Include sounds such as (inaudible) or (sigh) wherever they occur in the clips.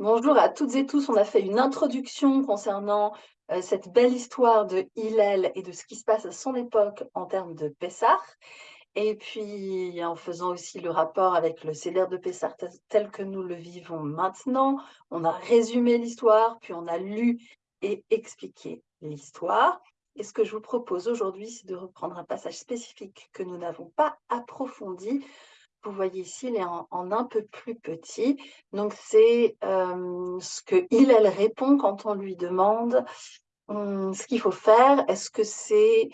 Bonjour à toutes et tous. On a fait une introduction concernant euh, cette belle histoire de Hillel et de ce qui se passe à son époque en termes de Pessah. Et puis, en faisant aussi le rapport avec le Seder de Pessah tel que nous le vivons maintenant, on a résumé l'histoire, puis on a lu et expliqué l'histoire. Et ce que je vous propose aujourd'hui, c'est de reprendre un passage spécifique que nous n'avons pas approfondi vous voyez ici, il est en, un peu plus petit. Donc, c'est euh, ce que il, elle répond quand on lui demande hum, ce qu'il faut faire. Est-ce que c'est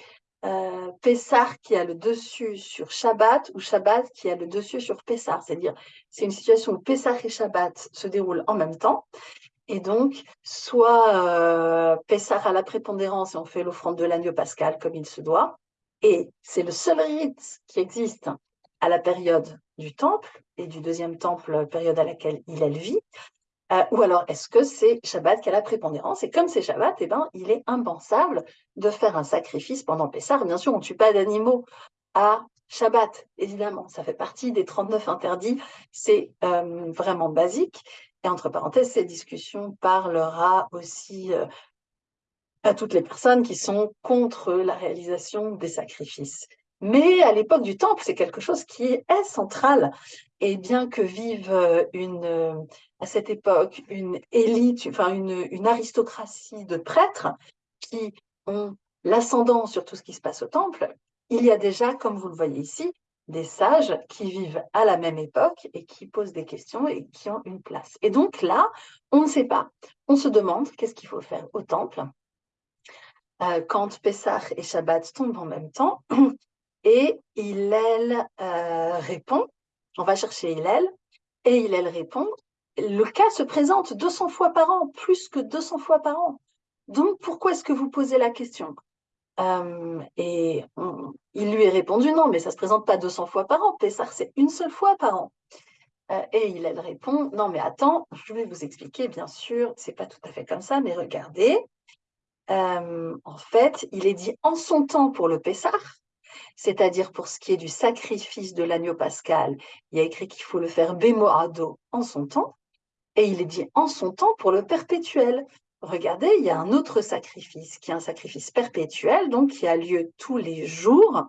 euh, Pessar qui a le dessus sur Shabbat ou Shabbat qui a le dessus sur Pessar? C'est-à-dire, c'est une situation où Pessar et Shabbat se déroulent en même temps. Et donc, soit euh, Pessar a la prépondérance et on fait l'offrande de l'agneau pascal comme il se doit. Et c'est le seul rite qui existe à la période du temple et du deuxième temple, période à laquelle il vit, euh, ou alors est-ce que c'est Shabbat qui a la prépondérance? Et comme c'est Shabbat, eh ben, il est impensable de faire un sacrifice pendant Pessah. Bien sûr, on ne tue pas d'animaux à Shabbat, évidemment. Ça fait partie des 39 interdits. C'est euh, vraiment basique. Et entre parenthèses, cette discussion parlera aussi euh, à toutes les personnes qui sont contre la réalisation des sacrifices. Mais à l'époque du temple, c'est quelque chose qui est central. Et bien que vive euh, une, euh, à cette époque une élite, enfin une, aristocratie de prêtres qui ont l'ascendant sur tout ce qui se passe au temple, il y a déjà, comme vous le voyez ici, des sages qui vivent à la même époque et qui posent des questions et qui ont une place. Et donc là, on ne sait pas. On se demande qu'est-ce qu'il faut faire au temple euh, quand Pessah et Shabbat tombent en même temps. (clears throat) Et Hillel euh, répond, on va chercher Hillel, et Hillel répond, le cas se présente 200 fois par an, plus que 200 fois par an. Donc, pourquoi est-ce que vous posez la question? Euh, Et il lui est répondu, non, mais ça ne se présente pas 200 fois par an, Pessar, c'est une seule fois par an. Euh, et Hillel répond, non, mais attends, je vais vous expliquer, bien sûr, c'est pas tout à fait comme ça, mais regardez, en fait, il est dit en son temps pour le Pessar, c'est-à-dire pour ce qui est du sacrifice de l'agneau pascal, il y a écrit qu'il faut le faire bémoado en son temps, et il est dit en son temps pour le perpétuel. Regardez, il y a un autre sacrifice qui est un sacrifice perpétuel, donc qui a lieu tous les jours,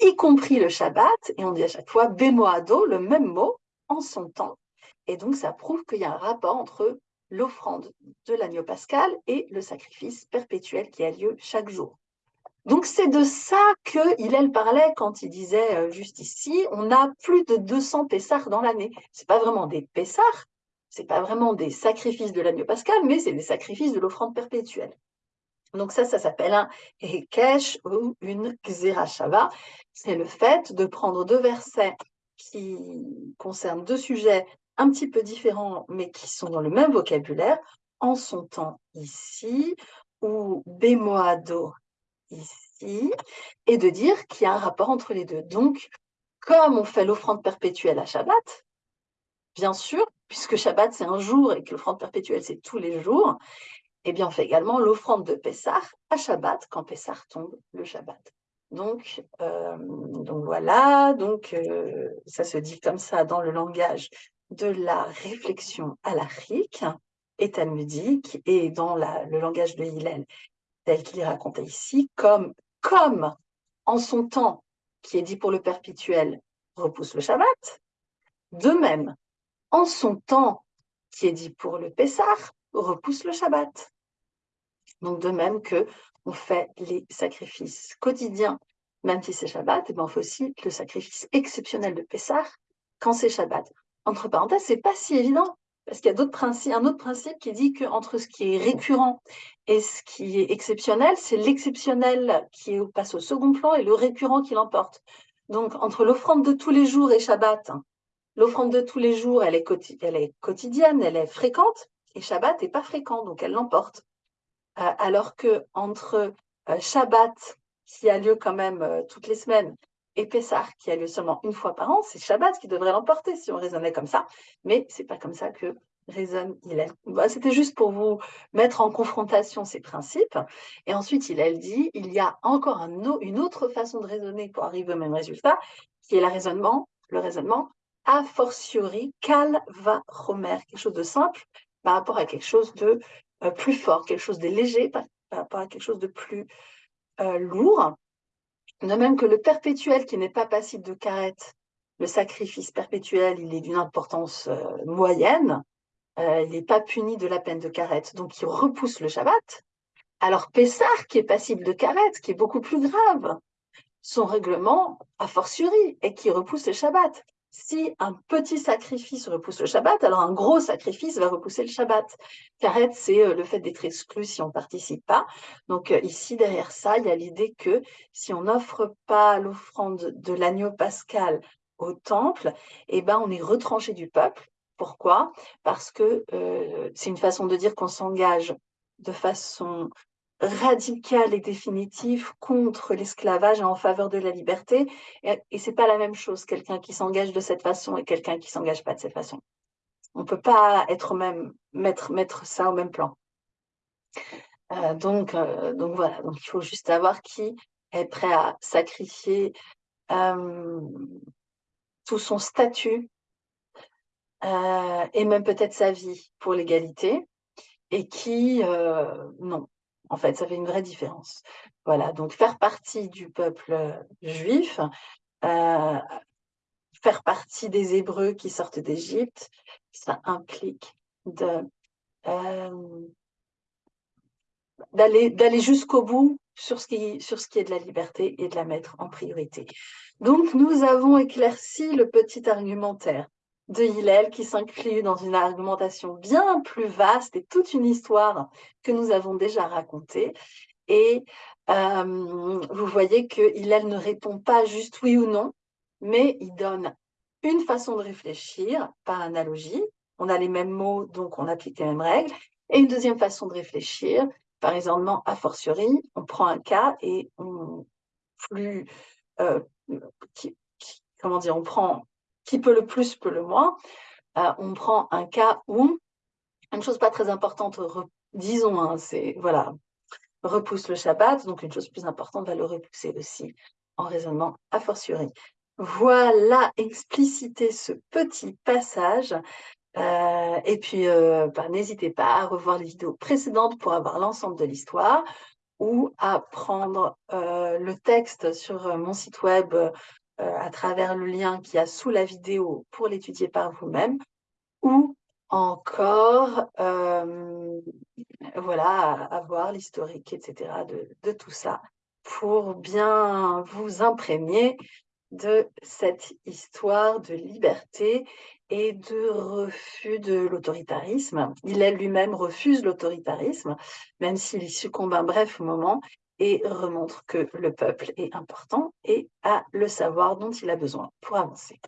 y compris le Shabbat, et on dit à chaque fois bémoado, le même mot, en son temps. Et donc ça prouve qu'il y a un rapport entre l'offrande de l'agneau pascal et le sacrifice perpétuel qui a lieu chaque jour. Donc c'est de ça que Hillel parlait quand il disait euh, juste ici, on a plus de 200 Pessars dans l'année. C'est pas vraiment des Pessars, c'est pas vraiment des sacrifices de l'agneau pascal, mais c'est des sacrifices de l'offrande perpétuelle. Donc ça, ça s'appelle un Hekesh ou une Xerashava. C'est le fait de prendre deux versets qui concernent deux sujets un petit peu différents, mais qui sont dans le même vocabulaire, en son temps ici, ou Bemoado et de dire qu'il y a un rapport entre les deux. Donc, comme on fait l'offrande perpétuelle à Shabbat, bien sûr, puisque Shabbat c'est un jour et que l'offrande perpétuelle c'est tous les jours, eh bien on fait également l'offrande de Pessah à Shabbat quand Pessah tombe le Shabbat. Donc, euh, voilà, donc euh, ça se dit comme ça dans le langage de la réflexion à la et talmudique et dans le langage de Hillel tel qu'il est raconté ici, comme, comme en son temps, qui est dit pour le perpétuel, repousse le Shabbat, de même, en son temps, qui est dit pour le Pessah, repousse le Shabbat. Donc de même que on fait les sacrifices quotidiens, même si c'est Shabbat, et on fait aussi le sacrifice exceptionnel de Pessah quand c'est Shabbat. Entre parenthèses, c'est pas si évident parce qu'il y a un autre principe qui dit qu'entre ce qui est récurrent et ce qui est exceptionnel, c'est l'exceptionnel qui passe au second plan et le récurrent qui l'emporte. Donc, entre l'offrande de tous les jours et Shabbat, l'offrande de tous les jours, elle est, quotidienne, elle est fréquente, et Shabbat n'est pas fréquent, donc elle l'emporte. Euh, alors que entre euh, Shabbat, qui a lieu quand même euh, toutes les semaines, et Pessah, qui a lieu seulement une fois par an, c'est Shabbat qui devrait l'emporter si on raisonnait comme ça. Mais c'est pas comme ça que raisonne Hillel. C'était juste pour vous mettre en confrontation ces principes. Et ensuite, Hillel dit, il y a encore une autre façon de raisonner pour arriver au même résultat, qui est le raisonnement, le raisonnement a fortiori, kal va romer, quelque chose de simple, par rapport à quelque chose de euh, plus fort, quelque chose de léger par, rapport à quelque chose de plus euh, lourd. De même que le perpétuel qui n'est pas passible de carette, le sacrifice perpétuel, il est d'une importance euh, moyenne, il n'est pas puni de la peine de carette, donc il repousse le Shabbat. Alors Pessar, qui est passible de carette, qui est beaucoup plus grave, son règlement, a fortiori, et qui repousse le Shabbat si un petit sacrifice repousse le Shabbat, alors un gros sacrifice va repousser le Shabbat. Karet, c'est euh, le fait d'être exclu si on ne participe pas. Donc euh, ici, derrière ça, il y a l'idée que si on n'offre pas l'offrande de l'agneau pascal au temple, eh ben, on est retranché du peuple. Pourquoi? Parce que euh, c'est une façon de dire qu'on s'engage de façon radical et définitif contre l'esclavage et en faveur de la liberté. Et, et c'est pas la même chose, quelqu'un qui s'engage de cette façon et quelqu'un qui s'engage pas de cette façon. On peut pas être même, mettre, mettre ça au même plan. Euh, donc, euh, donc voilà, donc il faut juste savoir qui est prêt à sacrifier euh, tout son statut et même peut-être sa vie pour l'égalité et qui, non, en fait, ça fait une vraie différence. Voilà, donc faire partie du peuple euh, juif, euh, faire partie des Hébreux qui sortent d'Égypte, ça implique de euh, d'aller jusqu'au bout sur ce, qui, sur ce qui est de la liberté et de la mettre en priorité. Donc, nous avons éclairci le petit argumentaire de Hillel qui s'inclut dans une argumentation bien plus vaste et toute une histoire que nous avons déjà racontée. Et euh, vous voyez que Hillel ne répond pas juste oui ou non, mais il donne une façon de réfléchir par analogie. On a les mêmes mots, donc on applique les mêmes règles. Et une deuxième façon de réfléchir, par exemple, a fortiori, on prend un cas et on plus, euh, comment dire, on prend qui peut le plus peut le moins. Euh, on prend un cas où une chose pas très importante, disons, hein, c'est voilà, repousse le Shabbat, donc une chose plus importante va le repousser aussi en raisonnement a fortiori. Voilà expliciter ce petit passage. Euh, et puis, euh, bah, n'hésitez pas à revoir les vidéos précédentes pour avoir l'ensemble de l'histoire ou à prendre le texte sur mon site web à travers le lien qu'il y a sous la vidéo pour l'étudier par vous-même, ou encore euh, voilà, avoir l'historique, etc. De, tout ça pour bien vous imprégner de cette histoire de liberté et de refus de l'autoritarisme. Il lui-même refuse l'autoritarisme, même s'il succombe un bref moment, et remontre que le peuple est important et a le savoir dont il a besoin pour avancer.